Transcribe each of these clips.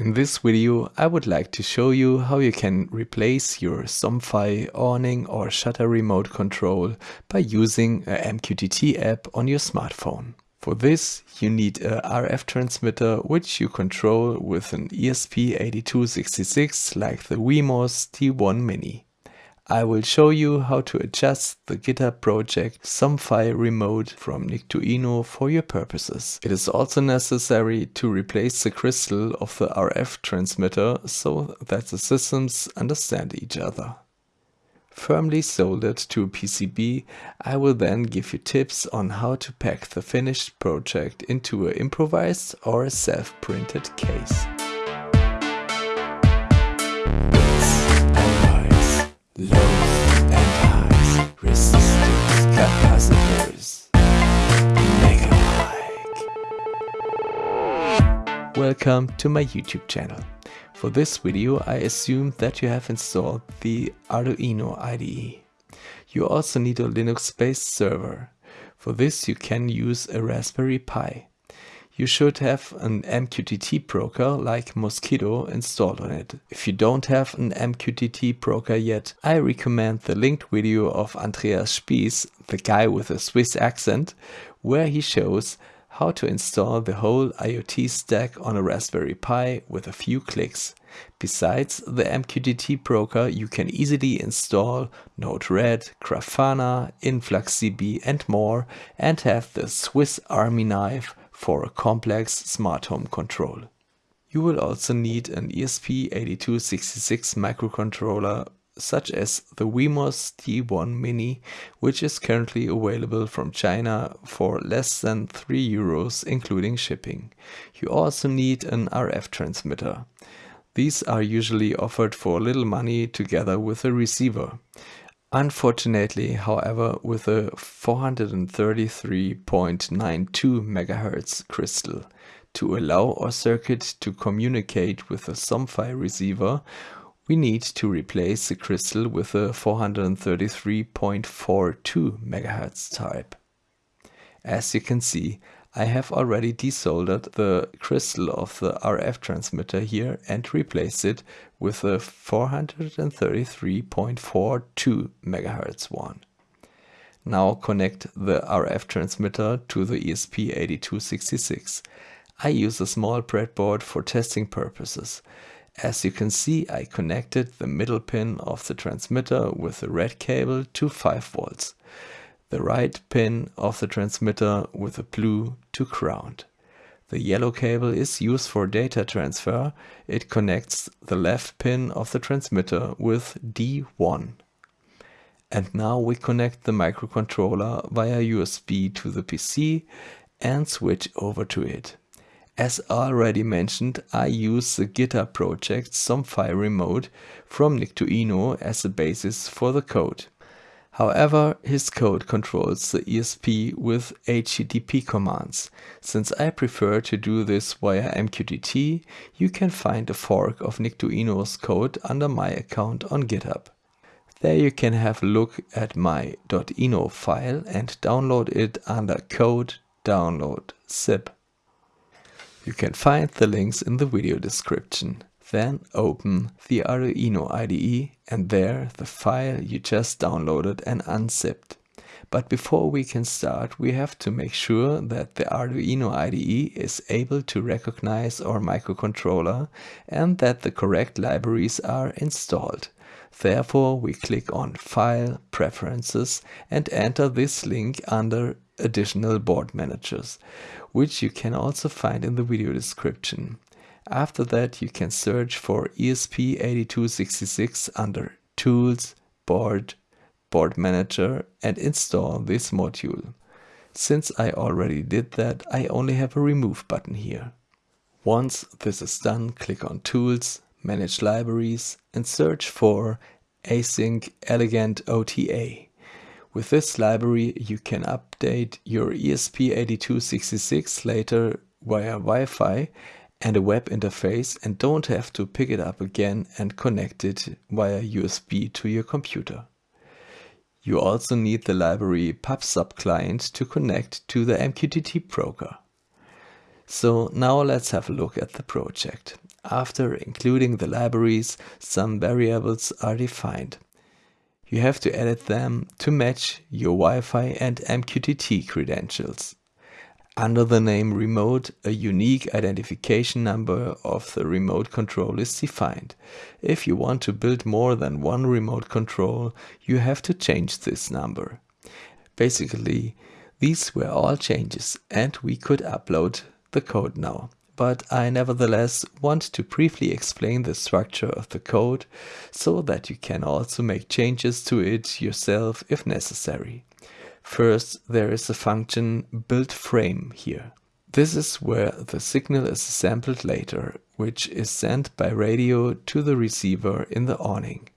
In this video I would like to show you how you can replace your Somfy awning or shutter remote control by using a MQTT app on your smartphone. For this you need a RF transmitter which you control with an ESP8266 like the Wemos D1 Mini. I will show you how to adjust the GitHub project Somfy remote from Nickduino for your purposes. It is also necessary to replace the crystal of the RF transmitter so that the systems understand each other. Firmly soldered to a PCB, I will then give you tips on how to pack the finished project into an improvised or self-printed case. Welcome to my YouTube channel. For this video I assume that you have installed the Arduino IDE. You also need a Linux-based server. For this you can use a Raspberry Pi you should have an MQTT broker like Mosquitto installed on it. If you don't have an MQTT broker yet, I recommend the linked video of Andreas Spiess, the guy with a Swiss accent, where he shows how to install the whole IoT stack on a Raspberry Pi with a few clicks. Besides the MQTT broker, you can easily install Node-RED, Grafana, InfluxDB and more and have the Swiss Army knife for a complex smart home control. You will also need an ESP8266 microcontroller such as the Wemos D1 Mini, which is currently available from China for less than 3 euros including shipping. You also need an RF transmitter. These are usually offered for little money together with a receiver. Unfortunately, however, with a 433.92 MHz crystal, to allow our circuit to communicate with the Somfy receiver, we need to replace the crystal with a 433.42 MHz type. As you can see, I have already desoldered the crystal of the RF transmitter here and replaced it with a 433.42 MHz one. Now connect the RF transmitter to the ESP8266. I use a small breadboard for testing purposes. As you can see, I connected the middle pin of the transmitter with the red cable to 5 volts the right pin of the transmitter with the blue to ground. The yellow cable is used for data transfer. It connects the left pin of the transmitter with D1. And now we connect the microcontroller via USB to the PC and switch over to it. As already mentioned, I use the GitHub project Somfy Remote from Nickduino as a basis for the code. However, his code controls the ESP with HTTP commands. Since I prefer to do this via MQTT, you can find a fork of Nickduino's code under my account on GitHub. There you can have a look at my .ino file and download it under code download zip. You can find the links in the video description. Then open the Arduino IDE and there the file you just downloaded and unzipped. But before we can start, we have to make sure that the Arduino IDE is able to recognize our microcontroller and that the correct libraries are installed. Therefore, we click on File, Preferences and enter this link under Additional Board Managers, which you can also find in the video description. After that you can search for ESP8266 under Tools, Board, Board Manager and install this module. Since I already did that, I only have a remove button here. Once this is done, click on Tools, Manage Libraries and search for Async Elegant OTA. With this library you can update your ESP8266 later via Wi-Fi and a web interface and don't have to pick it up again and connect it via USB to your computer. You also need the library PubSub client to connect to the MQTT broker. So now let's have a look at the project. After including the libraries, some variables are defined. You have to edit them to match your Wi-Fi and MQTT credentials. Under the name remote, a unique identification number of the remote control is defined. If you want to build more than one remote control, you have to change this number. Basically, these were all changes and we could upload the code now. But I nevertheless want to briefly explain the structure of the code so that you can also make changes to it yourself if necessary. First, there is a function build frame here. This is where the signal is sampled later, which is sent by radio to the receiver in the awning.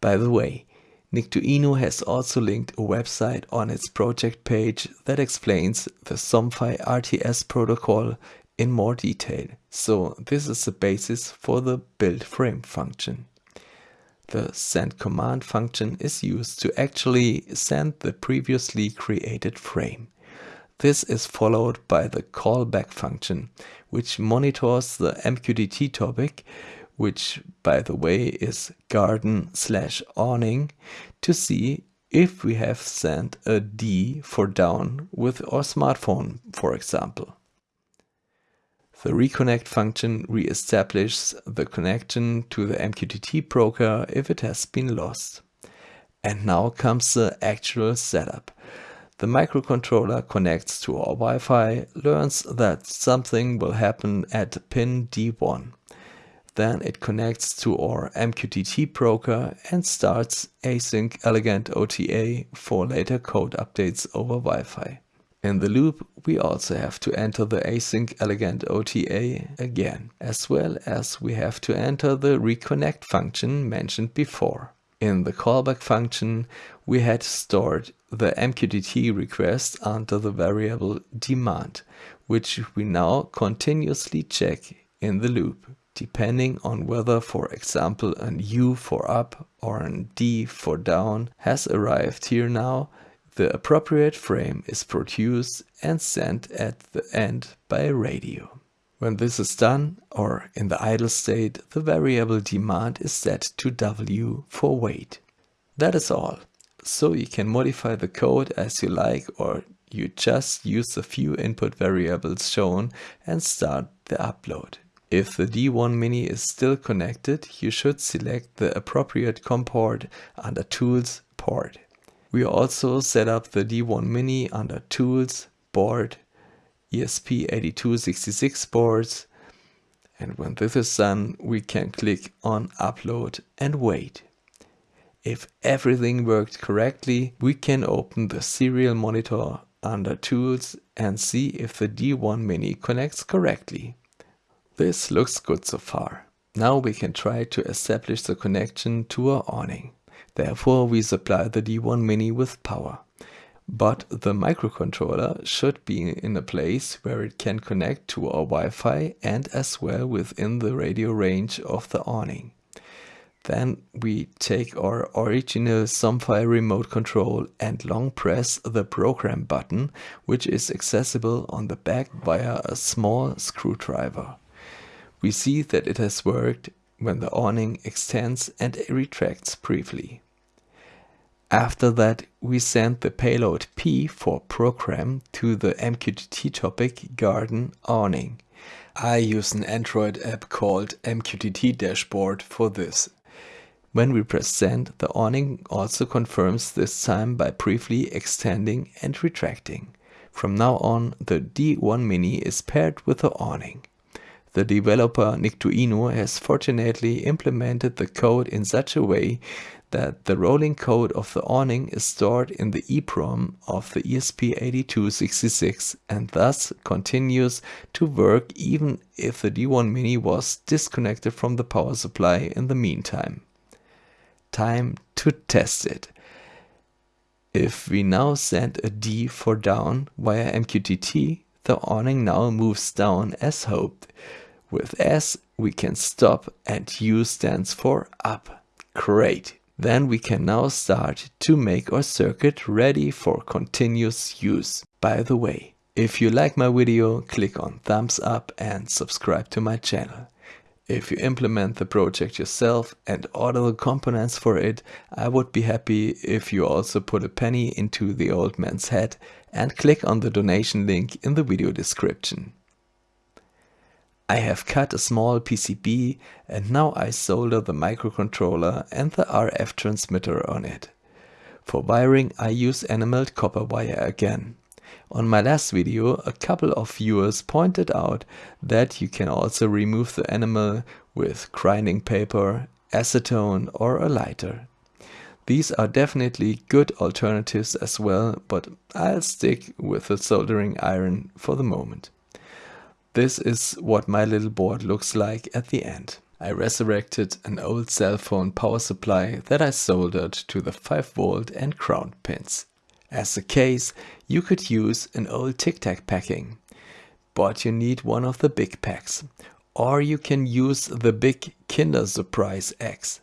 By the way, Nickduino has also linked a website on its project page that explains the Somfy RTS protocol in more detail, so this is the basis for the build frame function. The send command function is used to actually send the previously created frame. This is followed by the callback function, which monitors the MQTT topic, which by the way is garden slash awning, to see if we have sent a D for down with our smartphone, for example. The reconnect function re-establishes the connection to the MQTT broker if it has been lost. And now comes the actual setup. The microcontroller connects to our Wi-Fi, learns that something will happen at pin D1. Then it connects to our MQTT broker and starts async elegant OTA for later code updates over Wi-Fi. In the loop, we also have to enter the async elegant OTA again, as well as we have to enter the reconnect function mentioned before. In the callback function, we had stored the MQTT request under the variable demand, which we now continuously check in the loop, depending on whether, for example, an U for up or an D for down has arrived here now the appropriate frame is produced and sent at the end by radio. When this is done, or in the idle state, the variable demand is set to W for wait. That is all. So you can modify the code as you like or you just use the few input variables shown and start the upload. If the D1 Mini is still connected, you should select the appropriate COM port under Tools, Port. We also set up the D1 Mini under Tools, Board, ESP8266 boards and when this is done we can click on upload and wait. If everything worked correctly we can open the serial monitor under tools and see if the D1 Mini connects correctly. This looks good so far. Now we can try to establish the connection to our awning. Therefore, we supply the D1 Mini with power. But the microcontroller should be in a place where it can connect to our Wi-Fi and as well within the radio range of the awning. Then we take our original Somfy remote control and long press the program button, which is accessible on the back via a small screwdriver. We see that it has worked when the awning extends and retracts briefly. After that, we send the payload P for program to the MQTT topic garden awning. I use an Android app called MQTT Dashboard for this. When we press send, the awning also confirms this time by briefly extending and retracting. From now on, the D1 Mini is paired with the awning. The developer Nickduino has fortunately implemented the code in such a way that the rolling code of the awning is stored in the EEPROM of the ESP8266 and thus continues to work even if the D1 Mini was disconnected from the power supply in the meantime. Time to test it. If we now send a D for down via MQTT, the awning now moves down as hoped. With S we can stop and U stands for up. Great! Then we can now start to make our circuit ready for continuous use. By the way, if you like my video, click on thumbs up and subscribe to my channel. If you implement the project yourself and order the components for it, I would be happy if you also put a penny into the old man's head and click on the donation link in the video description. I have cut a small PCB and now I solder the microcontroller and the RF transmitter on it. For wiring I use enameled copper wire again. On my last video, a couple of viewers pointed out that you can also remove the enamel with grinding paper, acetone or a lighter. These are definitely good alternatives as well, but I'll stick with the soldering iron for the moment. This is what my little board looks like at the end. I resurrected an old cell phone power supply that I soldered to the 5 volt and ground pins. As a case, you could use an old Tic Tac packing, but you need one of the big packs. Or you can use the big Kinder Surprise Eggs.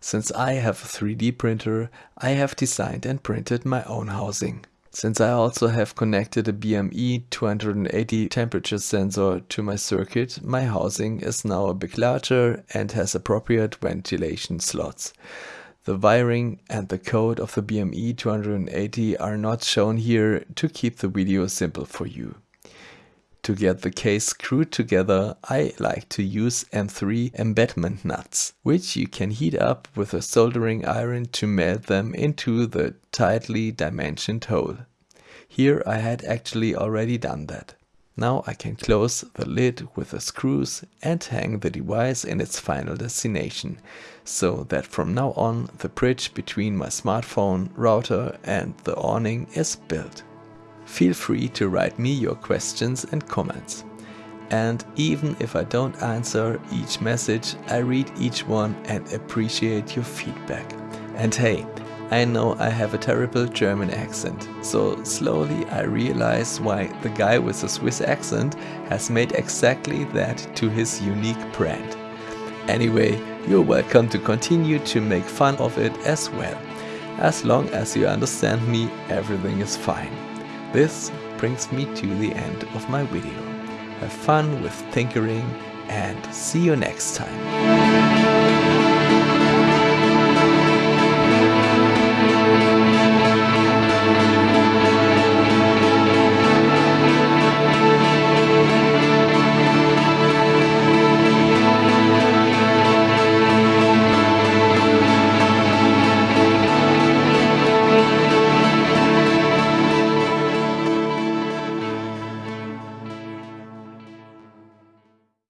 Since I have a 3D printer, I have designed and printed my own housing. Since I also have connected a BME 280 temperature sensor to my circuit, my housing is now a bit larger and has appropriate ventilation slots. The wiring and the code of the BME 280 are not shown here to keep the video simple for you. To get the case screwed together, I like to use M3 embedment nuts, which you can heat up with a soldering iron to melt them into the tightly dimensioned hole. Here I had actually already done that. Now I can close the lid with the screws and hang the device in its final destination, so that from now on the bridge between my smartphone, router and the awning is built. Feel free to write me your questions and comments. And even if I don't answer each message, I read each one and appreciate your feedback. And hey, I know I have a terrible German accent, so slowly I realize why the guy with the Swiss accent has made exactly that to his unique brand. Anyway, you're welcome to continue to make fun of it as well. As long as you understand me, everything is fine. This brings me to the end of my video. Have fun with tinkering and see you next time.